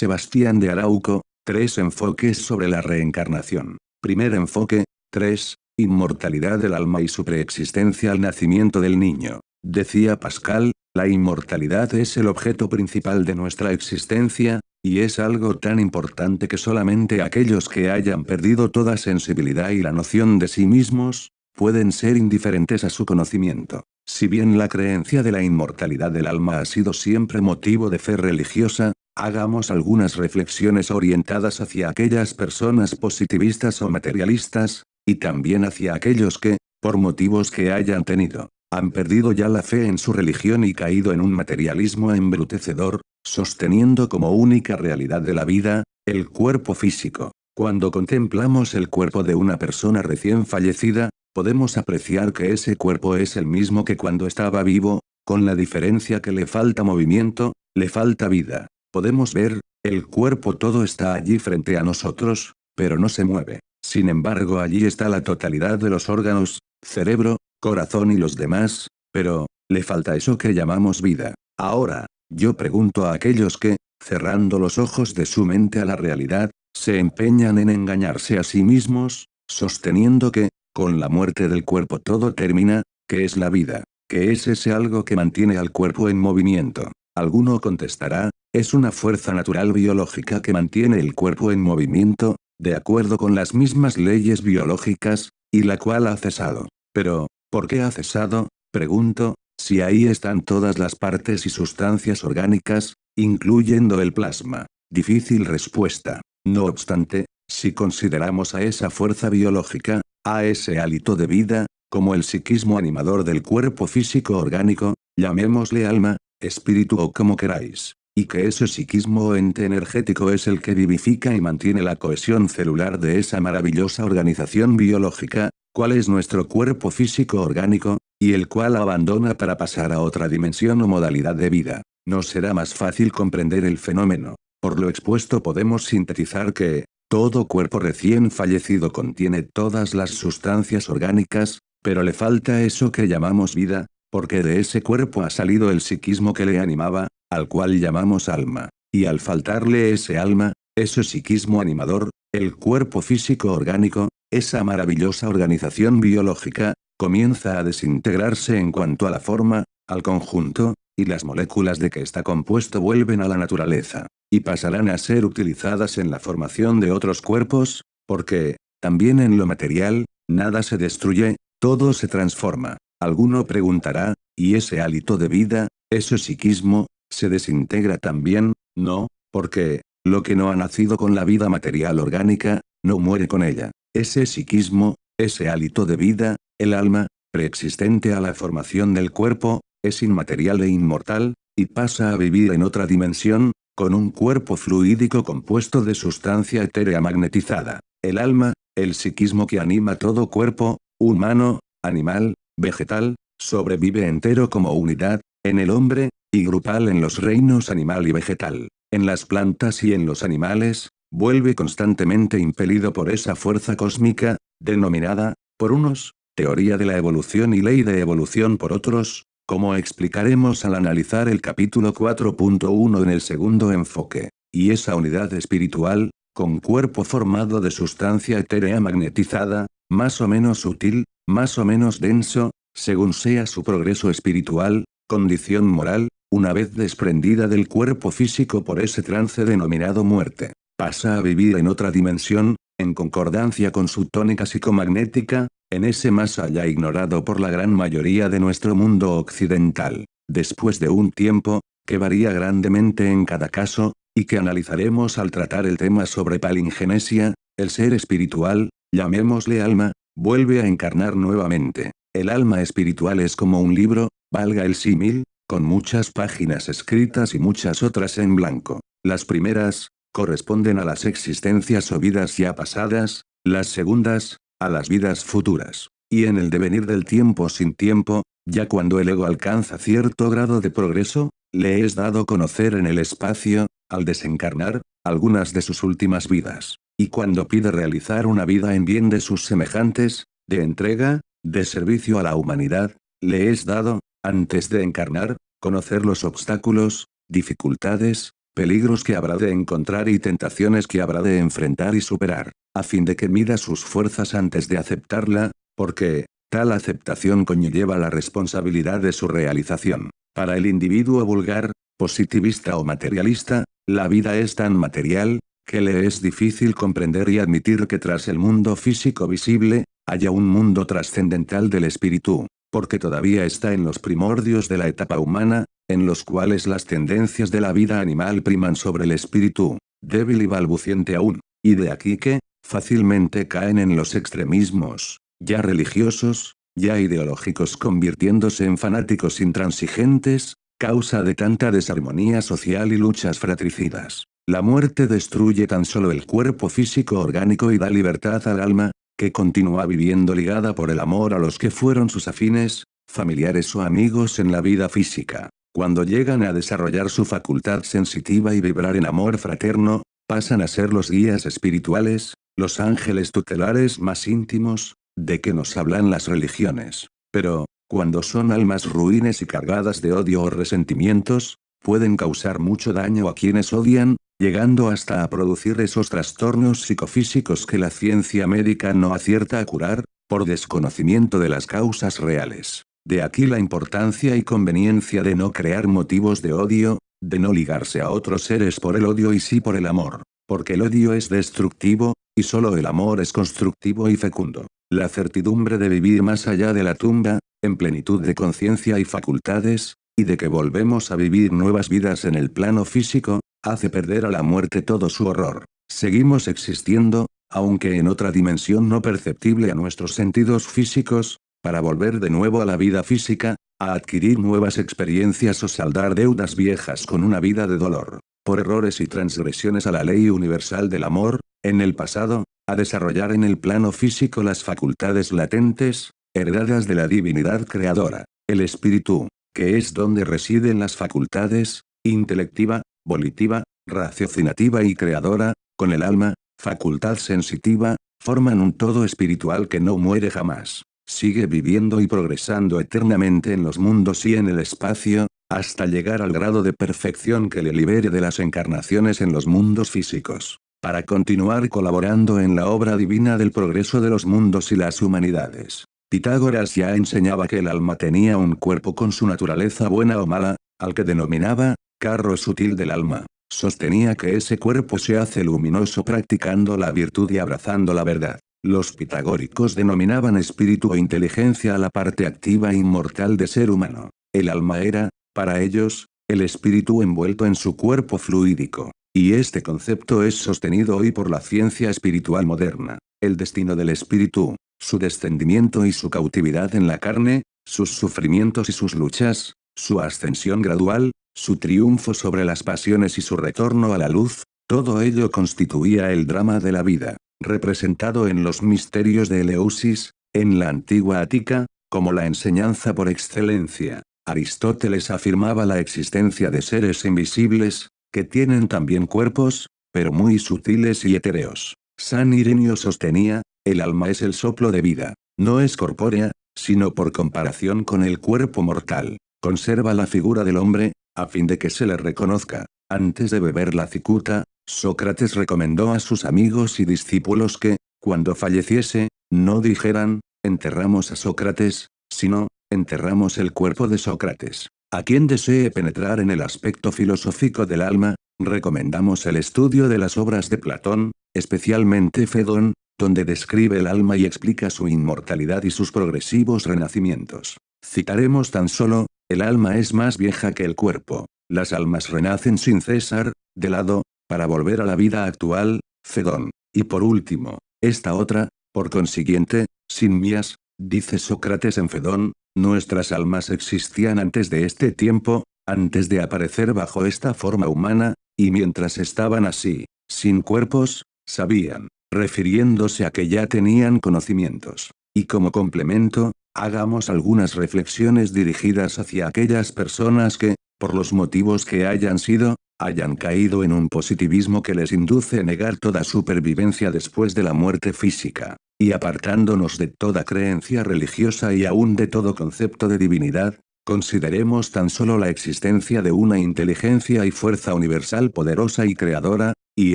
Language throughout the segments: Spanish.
Sebastián de Arauco, tres enfoques sobre la reencarnación. Primer enfoque, 3. Inmortalidad del alma y su preexistencia al nacimiento del niño. Decía Pascal, la inmortalidad es el objeto principal de nuestra existencia, y es algo tan importante que solamente aquellos que hayan perdido toda sensibilidad y la noción de sí mismos, pueden ser indiferentes a su conocimiento. Si bien la creencia de la inmortalidad del alma ha sido siempre motivo de fe religiosa, hagamos algunas reflexiones orientadas hacia aquellas personas positivistas o materialistas, y también hacia aquellos que, por motivos que hayan tenido, han perdido ya la fe en su religión y caído en un materialismo embrutecedor, sosteniendo como única realidad de la vida, el cuerpo físico. Cuando contemplamos el cuerpo de una persona recién fallecida, podemos apreciar que ese cuerpo es el mismo que cuando estaba vivo, con la diferencia que le falta movimiento, le falta vida. Podemos ver, el cuerpo todo está allí frente a nosotros, pero no se mueve. Sin embargo allí está la totalidad de los órganos, cerebro, corazón y los demás, pero, le falta eso que llamamos vida. Ahora, yo pregunto a aquellos que, cerrando los ojos de su mente a la realidad, se empeñan en engañarse a sí mismos, sosteniendo que, con la muerte del cuerpo todo termina, que es la vida, que es ese algo que mantiene al cuerpo en movimiento. Alguno contestará, es una fuerza natural biológica que mantiene el cuerpo en movimiento, de acuerdo con las mismas leyes biológicas, y la cual ha cesado. Pero, ¿por qué ha cesado? Pregunto, si ahí están todas las partes y sustancias orgánicas, incluyendo el plasma. Difícil respuesta. No obstante, si consideramos a esa fuerza biológica, a ese hálito de vida, como el psiquismo animador del cuerpo físico orgánico, llamémosle alma, espíritu o como queráis. Y que ese psiquismo o ente energético es el que vivifica y mantiene la cohesión celular de esa maravillosa organización biológica, cuál es nuestro cuerpo físico orgánico, y el cual abandona para pasar a otra dimensión o modalidad de vida. Nos será más fácil comprender el fenómeno. Por lo expuesto podemos sintetizar que, todo cuerpo recién fallecido contiene todas las sustancias orgánicas, pero le falta eso que llamamos vida, porque de ese cuerpo ha salido el psiquismo que le animaba, al cual llamamos alma. Y al faltarle ese alma, ese psiquismo animador, el cuerpo físico orgánico, esa maravillosa organización biológica, comienza a desintegrarse en cuanto a la forma, al conjunto, y las moléculas de que está compuesto vuelven a la naturaleza, y pasarán a ser utilizadas en la formación de otros cuerpos, porque, también en lo material, nada se destruye, todo se transforma. Alguno preguntará, ¿y ese hálito de vida, ese psiquismo, se desintegra también? No, porque, lo que no ha nacido con la vida material orgánica, no muere con ella. Ese psiquismo, ese hálito de vida, el alma, preexistente a la formación del cuerpo, es inmaterial e inmortal, y pasa a vivir en otra dimensión, con un cuerpo fluídico compuesto de sustancia etérea magnetizada. El alma, el psiquismo que anima todo cuerpo, humano, animal, vegetal, sobrevive entero como unidad, en el hombre, y grupal en los reinos animal y vegetal, en las plantas y en los animales, vuelve constantemente impelido por esa fuerza cósmica, denominada, por unos, teoría de la evolución y ley de evolución por otros, como explicaremos al analizar el capítulo 4.1 en el segundo enfoque, y esa unidad espiritual, con cuerpo formado de sustancia etérea magnetizada, más o menos sutil, más o menos denso, según sea su progreso espiritual, condición moral, una vez desprendida del cuerpo físico por ese trance denominado muerte, pasa a vivir en otra dimensión, en concordancia con su tónica psicomagnética, en ese más allá ignorado por la gran mayoría de nuestro mundo occidental. Después de un tiempo, que varía grandemente en cada caso, y que analizaremos al tratar el tema sobre palingenesia, el ser espiritual, llamémosle alma, vuelve a encarnar nuevamente. El alma espiritual es como un libro, valga el símil, con muchas páginas escritas y muchas otras en blanco. Las primeras, corresponden a las existencias o vidas ya pasadas, las segundas, a las vidas futuras. Y en el devenir del tiempo sin tiempo, ya cuando el ego alcanza cierto grado de progreso, le es dado conocer en el espacio, al desencarnar, algunas de sus últimas vidas. Y cuando pide realizar una vida en bien de sus semejantes, de entrega, de servicio a la humanidad, le es dado, antes de encarnar, conocer los obstáculos, dificultades, peligros que habrá de encontrar y tentaciones que habrá de enfrentar y superar, a fin de que mida sus fuerzas antes de aceptarla, porque, tal aceptación conlleva la responsabilidad de su realización. Para el individuo vulgar, positivista o materialista, la vida es tan material, que le es difícil comprender y admitir que tras el mundo físico visible, haya un mundo trascendental del espíritu, porque todavía está en los primordios de la etapa humana, en los cuales las tendencias de la vida animal priman sobre el espíritu, débil y balbuciente aún, y de aquí que, fácilmente caen en los extremismos, ya religiosos, ya ideológicos convirtiéndose en fanáticos intransigentes, causa de tanta desarmonía social y luchas fratricidas. La muerte destruye tan solo el cuerpo físico orgánico y da libertad al alma, que continúa viviendo ligada por el amor a los que fueron sus afines, familiares o amigos en la vida física. Cuando llegan a desarrollar su facultad sensitiva y vibrar en amor fraterno, pasan a ser los guías espirituales, los ángeles tutelares más íntimos, de que nos hablan las religiones. Pero, cuando son almas ruines y cargadas de odio o resentimientos, pueden causar mucho daño a quienes odian, llegando hasta a producir esos trastornos psicofísicos que la ciencia médica no acierta a curar, por desconocimiento de las causas reales. De aquí la importancia y conveniencia de no crear motivos de odio, de no ligarse a otros seres por el odio y sí por el amor, porque el odio es destructivo, y solo el amor es constructivo y fecundo. La certidumbre de vivir más allá de la tumba, en plenitud de conciencia y facultades, y de que volvemos a vivir nuevas vidas en el plano físico, hace perder a la muerte todo su horror. Seguimos existiendo, aunque en otra dimensión no perceptible a nuestros sentidos físicos, para volver de nuevo a la vida física, a adquirir nuevas experiencias o saldar deudas viejas con una vida de dolor, por errores y transgresiones a la ley universal del amor, en el pasado, a desarrollar en el plano físico las facultades latentes, heredadas de la divinidad creadora, el espíritu, que es donde residen las facultades, intelectiva, volitiva, raciocinativa y creadora, con el alma, facultad sensitiva, forman un todo espiritual que no muere jamás. Sigue viviendo y progresando eternamente en los mundos y en el espacio, hasta llegar al grado de perfección que le libere de las encarnaciones en los mundos físicos, para continuar colaborando en la obra divina del progreso de los mundos y las humanidades. Pitágoras ya enseñaba que el alma tenía un cuerpo con su naturaleza buena o mala, al que denominaba, carro sutil del alma. Sostenía que ese cuerpo se hace luminoso practicando la virtud y abrazando la verdad. Los pitagóricos denominaban espíritu o inteligencia a la parte activa e inmortal de ser humano. El alma era, para ellos, el espíritu envuelto en su cuerpo fluídico. Y este concepto es sostenido hoy por la ciencia espiritual moderna. El destino del espíritu, su descendimiento y su cautividad en la carne, sus sufrimientos y sus luchas, su ascensión gradual, su triunfo sobre las pasiones y su retorno a la luz, todo ello constituía el drama de la vida, representado en los misterios de Eleusis, en la antigua Ática, como la enseñanza por excelencia. Aristóteles afirmaba la existencia de seres invisibles, que tienen también cuerpos, pero muy sutiles y etéreos. San Irenio sostenía, el alma es el soplo de vida. No es corpórea, sino por comparación con el cuerpo mortal. Conserva la figura del hombre, a fin de que se le reconozca. Antes de beber la cicuta, Sócrates recomendó a sus amigos y discípulos que, cuando falleciese, no dijeran, enterramos a Sócrates, sino, enterramos el cuerpo de Sócrates. A quien desee penetrar en el aspecto filosófico del alma, recomendamos el estudio de las obras de Platón, especialmente Fedón, donde describe el alma y explica su inmortalidad y sus progresivos renacimientos. Citaremos tan solo, el alma es más vieja que el cuerpo. Las almas renacen sin cesar, de lado, para volver a la vida actual, Fedón. Y por último, esta otra, por consiguiente, sin mías, dice Sócrates en Fedón, nuestras almas existían antes de este tiempo, antes de aparecer bajo esta forma humana, y mientras estaban así, sin cuerpos, sabían, refiriéndose a que ya tenían conocimientos. Y como complemento, hagamos algunas reflexiones dirigidas hacia aquellas personas que, por los motivos que hayan sido, hayan caído en un positivismo que les induce a negar toda supervivencia después de la muerte física, y apartándonos de toda creencia religiosa y aún de todo concepto de divinidad, Consideremos tan solo la existencia de una inteligencia y fuerza universal poderosa y creadora, y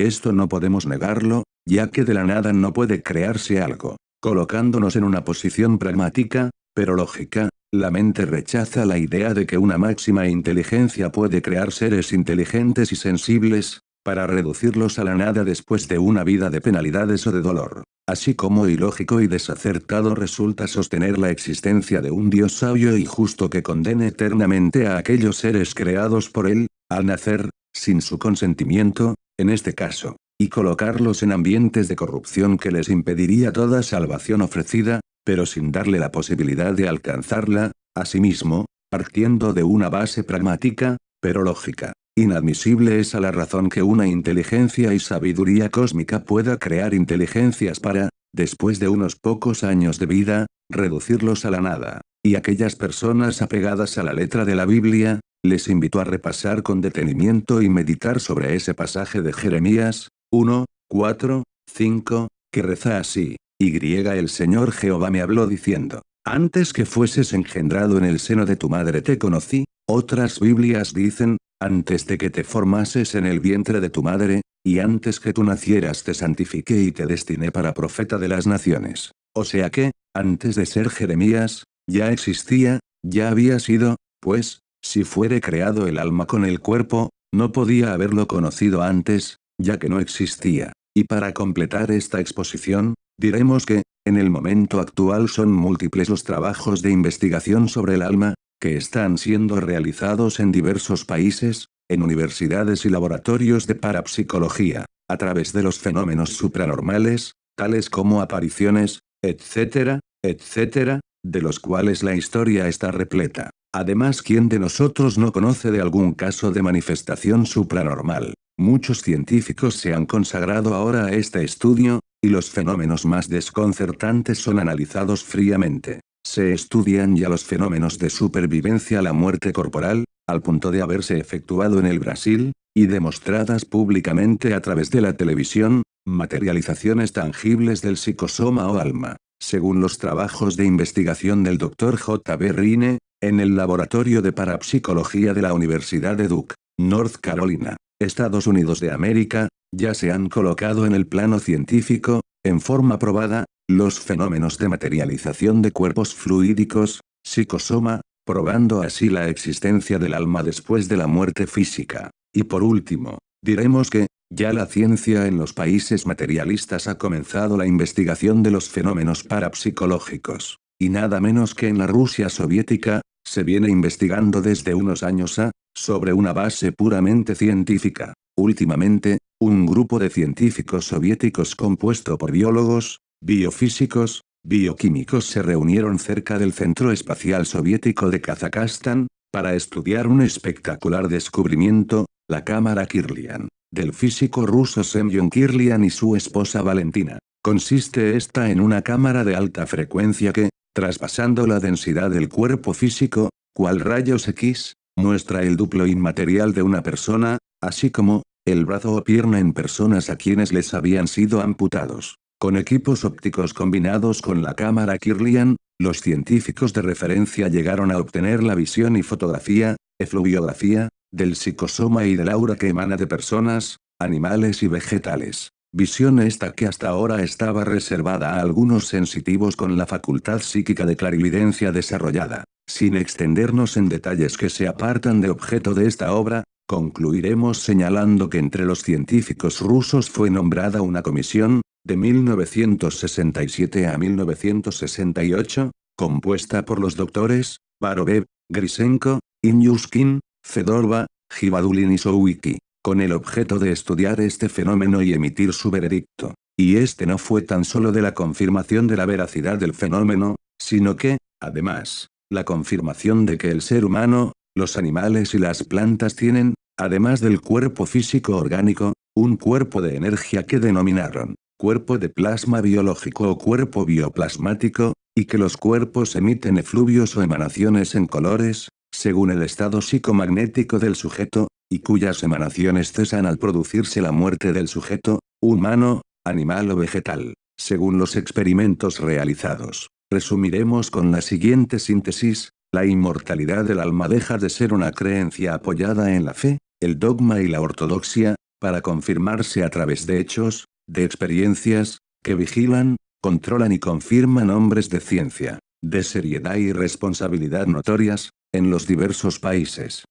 esto no podemos negarlo, ya que de la nada no puede crearse algo. Colocándonos en una posición pragmática, pero lógica, la mente rechaza la idea de que una máxima inteligencia puede crear seres inteligentes y sensibles, para reducirlos a la nada después de una vida de penalidades o de dolor. Así como ilógico y desacertado resulta sostener la existencia de un Dios sabio y justo que condene eternamente a aquellos seres creados por él, al nacer, sin su consentimiento, en este caso, y colocarlos en ambientes de corrupción que les impediría toda salvación ofrecida, pero sin darle la posibilidad de alcanzarla, asimismo, partiendo de una base pragmática, pero lógica. Inadmisible es a la razón que una inteligencia y sabiduría cósmica pueda crear inteligencias para, después de unos pocos años de vida, reducirlos a la nada. Y aquellas personas apegadas a la letra de la Biblia, les invito a repasar con detenimiento y meditar sobre ese pasaje de Jeremías, 1, 4, 5, que reza así. Y el Señor Jehová me habló diciendo, antes que fueses engendrado en el seno de tu madre te conocí, otras Biblias dicen, antes de que te formases en el vientre de tu madre, y antes que tú nacieras te santifiqué y te destiné para profeta de las naciones. O sea que, antes de ser Jeremías, ya existía, ya había sido, pues, si fuere creado el alma con el cuerpo, no podía haberlo conocido antes, ya que no existía. Y para completar esta exposición, diremos que, en el momento actual son múltiples los trabajos de investigación sobre el alma, que están siendo realizados en diversos países, en universidades y laboratorios de parapsicología, a través de los fenómenos supranormales, tales como apariciones, etcétera, etcétera, de los cuales la historia está repleta. Además ¿quién de nosotros no conoce de algún caso de manifestación supranormal? Muchos científicos se han consagrado ahora a este estudio, y los fenómenos más desconcertantes son analizados fríamente. Se estudian ya los fenómenos de supervivencia a la muerte corporal, al punto de haberse efectuado en el Brasil, y demostradas públicamente a través de la televisión, materializaciones tangibles del psicosoma o alma. Según los trabajos de investigación del Dr. J. B. Rine, en el Laboratorio de Parapsicología de la Universidad de Duke, North Carolina, Estados Unidos de América, ya se han colocado en el plano científico, en forma probada, los fenómenos de materialización de cuerpos fluídicos, psicosoma, probando así la existencia del alma después de la muerte física. Y por último, diremos que, ya la ciencia en los países materialistas ha comenzado la investigación de los fenómenos parapsicológicos. Y nada menos que en la Rusia soviética, se viene investigando desde unos años a, sobre una base puramente científica. Últimamente, un grupo de científicos soviéticos compuesto por biólogos, biofísicos, bioquímicos se reunieron cerca del Centro Espacial Soviético de Kazajstán, para estudiar un espectacular descubrimiento, la cámara Kirlian, del físico ruso Semyon Kirlian y su esposa Valentina. Consiste esta en una cámara de alta frecuencia que, traspasando la densidad del cuerpo físico, cual rayos X, muestra el duplo inmaterial de una persona, así como, el brazo o pierna en personas a quienes les habían sido amputados. Con equipos ópticos combinados con la cámara Kirlian, los científicos de referencia llegaron a obtener la visión y fotografía, efluviografía, del psicosoma y del aura que emana de personas, animales y vegetales. Visión esta que hasta ahora estaba reservada a algunos sensitivos con la facultad psíquica de clarividencia desarrollada. Sin extendernos en detalles que se apartan de objeto de esta obra, concluiremos señalando que entre los científicos rusos fue nombrada una comisión, de 1967 a 1968, compuesta por los doctores, Barovev, Grisenko, Inyuskin, Fedorva, Gibadulin y Sowicki, con el objeto de estudiar este fenómeno y emitir su veredicto. Y este no fue tan solo de la confirmación de la veracidad del fenómeno, sino que, además, la confirmación de que el ser humano, los animales y las plantas tienen, además del cuerpo físico orgánico, un cuerpo de energía que denominaron cuerpo de plasma biológico o cuerpo bioplasmático, y que los cuerpos emiten efluvios o emanaciones en colores, según el estado psicomagnético del sujeto, y cuyas emanaciones cesan al producirse la muerte del sujeto, humano, animal o vegetal, según los experimentos realizados. Resumiremos con la siguiente síntesis, la inmortalidad del alma deja de ser una creencia apoyada en la fe, el dogma y la ortodoxia, para confirmarse a través de hechos, de experiencias, que vigilan, controlan y confirman hombres de ciencia, de seriedad y responsabilidad notorias, en los diversos países.